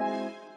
you